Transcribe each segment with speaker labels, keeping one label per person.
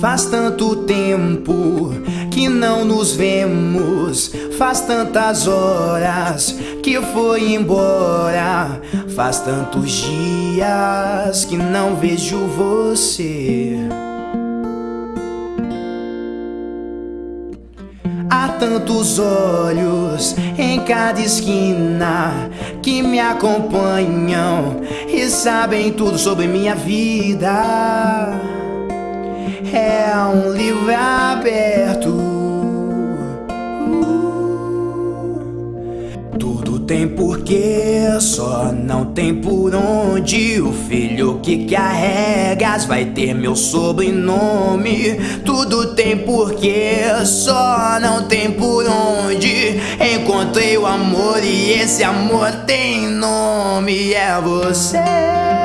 Speaker 1: Faz tanto tempo que não nos vemos. Faz tantas horas que foi embora. Faz tantos dias que não vejo você. Há tantos olhos em cada esquina que me acompanham e sabem tudo sobre minha vida. É um livro aberto. Tudo tem porquê, só não tem por onde. O filho que carregas vai ter meu sobrenome. Tudo tem porquê, só não tem por onde. Encontrei o amor e esse amor tem nome. É você.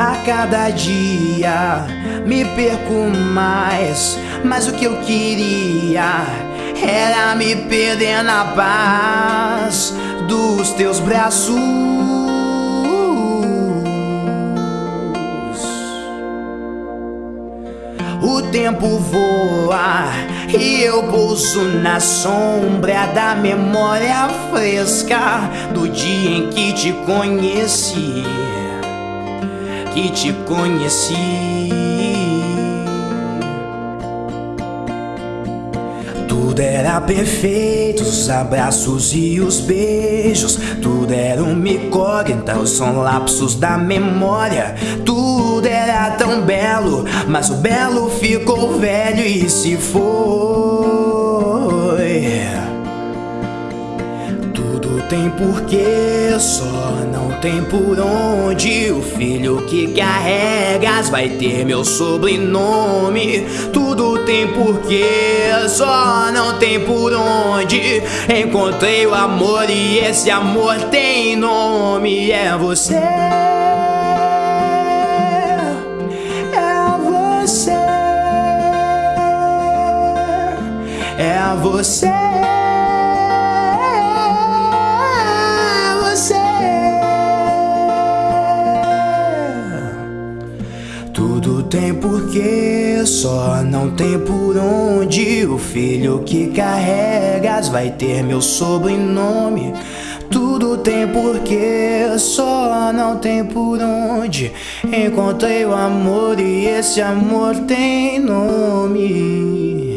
Speaker 1: A cada dia me perco mais, mas o que eu queria era me perder na paz dos teus braços. O tempo voa e eu pouso na sombra da memória fresca do dia em que te conheci que te conheci. Tudo era perfeito, os abraços e os beijos. Tudo era uma incógnita, são lapsos da memória. Tudo era tão belo, mas o belo ficou velho e se foi. Tudo tem porquê, só não tem por onde. O filho que carregas vai ter meu sobrenome. Tudo tem porquê, só não tem por onde. Encontrei o amor e esse amor tem nome. É você. É você. É você. Tudo tem porquê, só não tem por onde. O filho que carregas vai ter meu sobrenome. Tudo tem porquê, só não tem por onde. Encontrei o amor e esse amor tem nome.